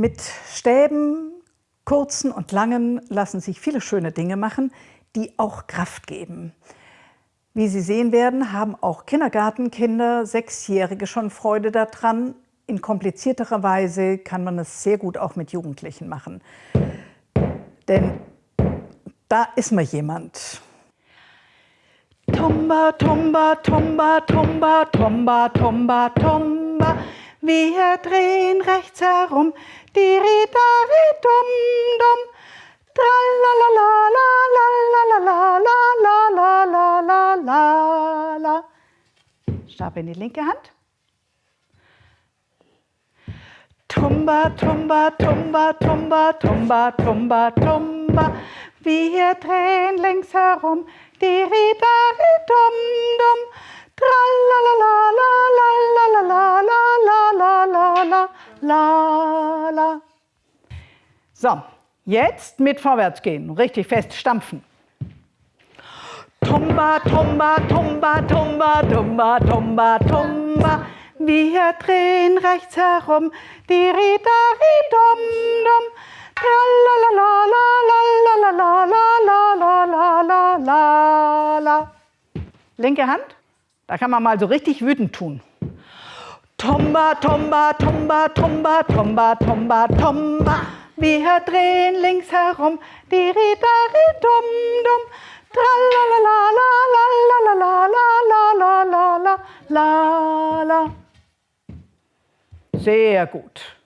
Mit Stäben, kurzen und langen, lassen sich viele schöne Dinge machen, die auch Kraft geben. Wie Sie sehen werden, haben auch Kindergartenkinder, Sechsjährige schon Freude daran. In komplizierterer Weise kann man es sehr gut auch mit Jugendlichen machen. Denn da ist mal jemand. Tomba, tomba, tomba, tomba, tomba, tomba, tomba. Wir drehen rechts herum, die Ridari dum dum. Tralalala, Stab in die linke Hand. Tumba, tumba, tumba, tumba, tumba, tumba, tumba. Wir drehen links herum, die Ridari dum dum. Tralalala, So, jetzt mit vorwärts gehen, richtig fest stampfen. Tumba, tumba, tumba, tumba, tumba, tumba, tumba. Wir drehen rechts herum, die Ridari dum dum. Linke Hand, da kann man mal so richtig wütend tun. Tomba, tomba, tomba, tomba, tomba, tomba, tomba. Wir drehen links herum, die Ridari dum dum. Sehr gut.